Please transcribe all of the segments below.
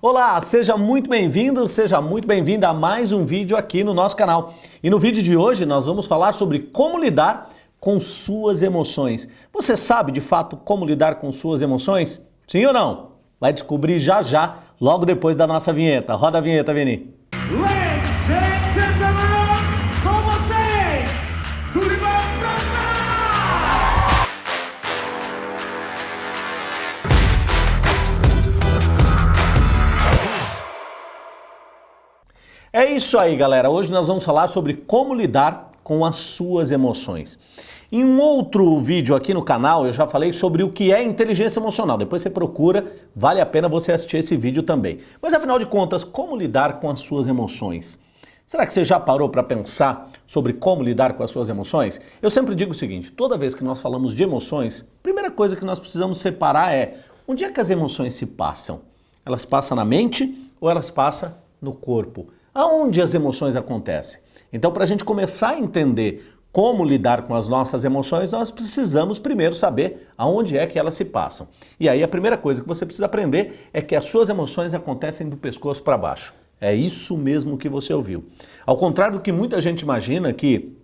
Olá, seja muito bem-vindo, seja muito bem-vinda a mais um vídeo aqui no nosso canal. E no vídeo de hoje nós vamos falar sobre como lidar com suas emoções. Você sabe de fato como lidar com suas emoções? Sim ou não? Vai descobrir já já, logo depois da nossa vinheta. Roda a vinheta, Vini. É isso aí, galera. Hoje nós vamos falar sobre como lidar com as suas emoções. Em um outro vídeo aqui no canal eu já falei sobre o que é inteligência emocional. Depois você procura, vale a pena você assistir esse vídeo também. Mas afinal de contas, como lidar com as suas emoções? Será que você já parou para pensar sobre como lidar com as suas emoções? Eu sempre digo o seguinte, toda vez que nós falamos de emoções, a primeira coisa que nós precisamos separar é onde é que as emoções se passam? Elas passam na mente ou elas passam no corpo? Aonde as emoções acontecem? Então, para a gente começar a entender como lidar com as nossas emoções, nós precisamos primeiro saber aonde é que elas se passam. E aí a primeira coisa que você precisa aprender é que as suas emoções acontecem do pescoço para baixo. É isso mesmo que você ouviu. Ao contrário do que muita gente imagina que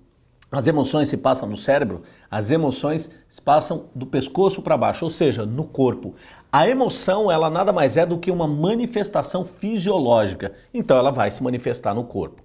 as emoções se passam no cérebro, as emoções se passam do pescoço para baixo, ou seja, no corpo. A emoção, ela nada mais é do que uma manifestação fisiológica, então ela vai se manifestar no corpo.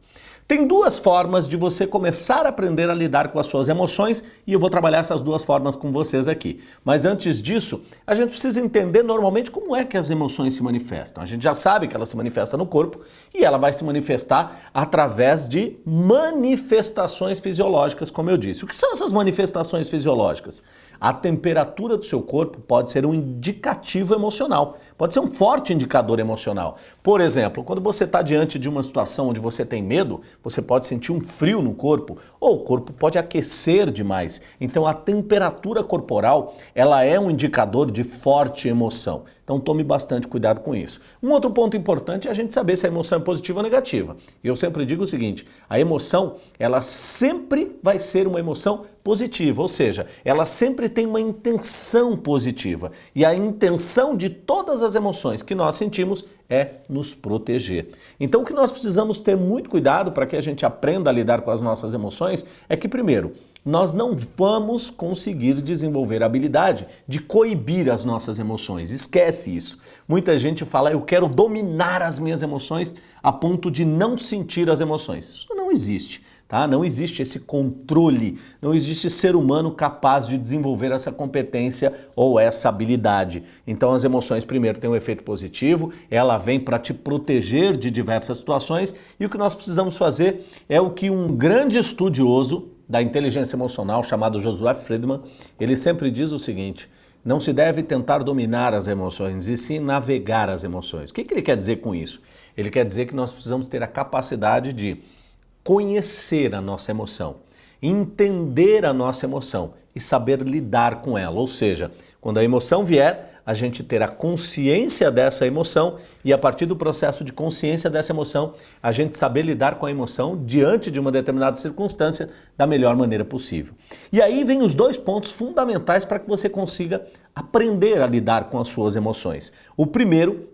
Tem duas formas de você começar a aprender a lidar com as suas emoções e eu vou trabalhar essas duas formas com vocês aqui. Mas antes disso, a gente precisa entender normalmente como é que as emoções se manifestam. A gente já sabe que ela se manifesta no corpo e ela vai se manifestar através de manifestações fisiológicas, como eu disse. O que são essas manifestações fisiológicas? A temperatura do seu corpo pode ser um indicativo emocional, pode ser um forte indicador emocional. Por exemplo, quando você está diante de uma situação onde você tem medo, você pode sentir um frio no corpo ou o corpo pode aquecer demais. Então a temperatura corporal ela é um indicador de forte emoção. Então tome bastante cuidado com isso. Um outro ponto importante é a gente saber se a emoção é positiva ou negativa. Eu sempre digo o seguinte, a emoção ela sempre vai ser uma emoção positiva, ou seja, ela sempre tem uma intenção positiva. E a intenção de todas as emoções que nós sentimos é nos proteger. Então o que nós precisamos ter muito cuidado para que a gente aprenda a lidar com as nossas emoções é que primeiro, nós não vamos conseguir desenvolver a habilidade de coibir as nossas emoções. Esquece isso. Muita gente fala, eu quero dominar as minhas emoções a ponto de não sentir as emoções. Isso não existe. Tá? Não existe esse controle, não existe ser humano capaz de desenvolver essa competência ou essa habilidade. Então as emoções primeiro têm um efeito positivo, ela vem para te proteger de diversas situações e o que nós precisamos fazer é o que um grande estudioso da inteligência emocional chamado Josué Friedman, ele sempre diz o seguinte, não se deve tentar dominar as emoções, e sim navegar as emoções. O que, que ele quer dizer com isso? Ele quer dizer que nós precisamos ter a capacidade de conhecer a nossa emoção, entender a nossa emoção e saber lidar com ela. Ou seja, quando a emoção vier, a gente ter a consciência dessa emoção e a partir do processo de consciência dessa emoção, a gente saber lidar com a emoção diante de uma determinada circunstância da melhor maneira possível. E aí vem os dois pontos fundamentais para que você consiga aprender a lidar com as suas emoções. O primeiro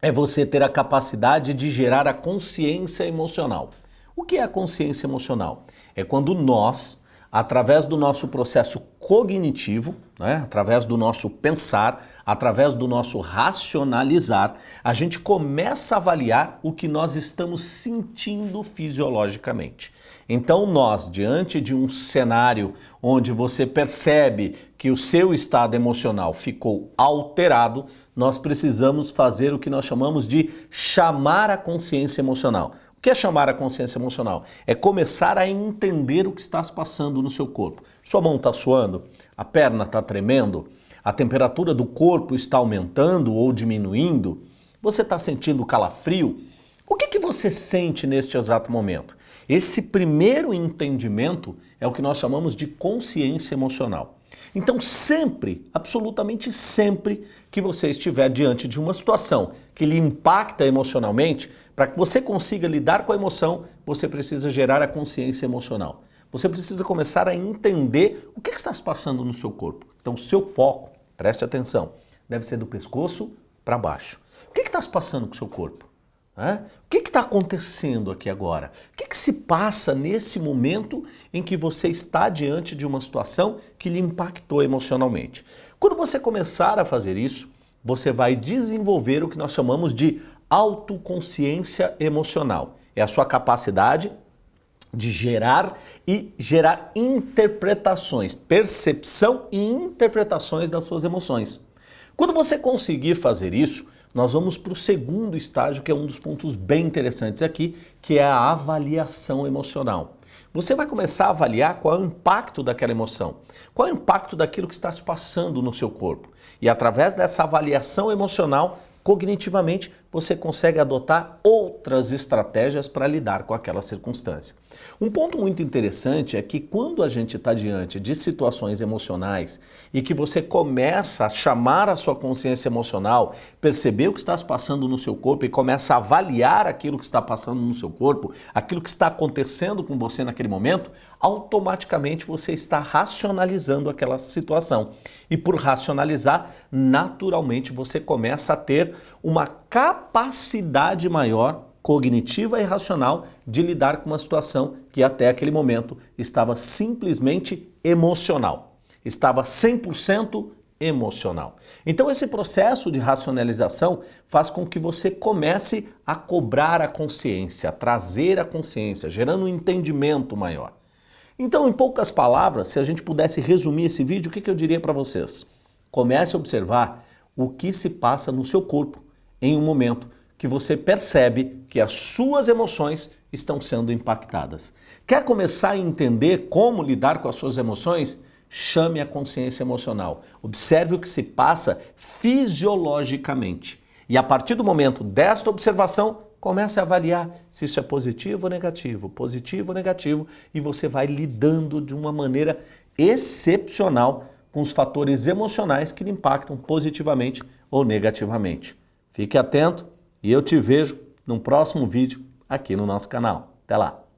é você ter a capacidade de gerar a consciência emocional. O que é a consciência emocional? É quando nós, através do nosso processo cognitivo, né, através do nosso pensar, através do nosso racionalizar, a gente começa a avaliar o que nós estamos sentindo fisiologicamente. Então nós, diante de um cenário onde você percebe que o seu estado emocional ficou alterado, nós precisamos fazer o que nós chamamos de chamar a consciência emocional. O que é chamar a consciência emocional? É começar a entender o que está se passando no seu corpo. Sua mão está suando? A perna está tremendo? A temperatura do corpo está aumentando ou diminuindo? Você está sentindo calafrio? O que, que você sente neste exato momento? Esse primeiro entendimento é o que nós chamamos de consciência emocional. Então sempre, absolutamente sempre que você estiver diante de uma situação que lhe impacta emocionalmente, para que você consiga lidar com a emoção, você precisa gerar a consciência emocional. Você precisa começar a entender o que está se passando no seu corpo. Então seu foco, preste atenção, deve ser do pescoço para baixo. O que está se passando com o seu corpo? É? O que está acontecendo aqui agora? O que, que se passa nesse momento em que você está diante de uma situação que lhe impactou emocionalmente? Quando você começar a fazer isso, você vai desenvolver o que nós chamamos de autoconsciência emocional. É a sua capacidade de gerar e gerar interpretações, percepção e interpretações das suas emoções. Quando você conseguir fazer isso, nós vamos para o segundo estágio, que é um dos pontos bem interessantes aqui, que é a avaliação emocional. Você vai começar a avaliar qual é o impacto daquela emoção, qual é o impacto daquilo que está se passando no seu corpo. E através dessa avaliação emocional, cognitivamente, você consegue adotar outras estratégias para lidar com aquela circunstância. Um ponto muito interessante é que quando a gente está diante de situações emocionais e que você começa a chamar a sua consciência emocional, perceber o que está passando no seu corpo e começa a avaliar aquilo que está passando no seu corpo, aquilo que está acontecendo com você naquele momento, automaticamente você está racionalizando aquela situação. E por racionalizar, naturalmente você começa a ter uma capacidade maior cognitiva e racional de lidar com uma situação que até aquele momento estava simplesmente emocional. Estava 100% emocional. Então esse processo de racionalização faz com que você comece a cobrar a consciência, a trazer a consciência, gerando um entendimento maior. Então, em poucas palavras, se a gente pudesse resumir esse vídeo, o que, que eu diria para vocês? Comece a observar o que se passa no seu corpo em um momento que você percebe que as suas emoções estão sendo impactadas. Quer começar a entender como lidar com as suas emoções? Chame a consciência emocional. Observe o que se passa fisiologicamente. E a partir do momento desta observação, comece a avaliar se isso é positivo ou negativo, positivo ou negativo, e você vai lidando de uma maneira excepcional com os fatores emocionais que lhe impactam positivamente ou negativamente. Fique atento e eu te vejo no próximo vídeo aqui no nosso canal. Até lá!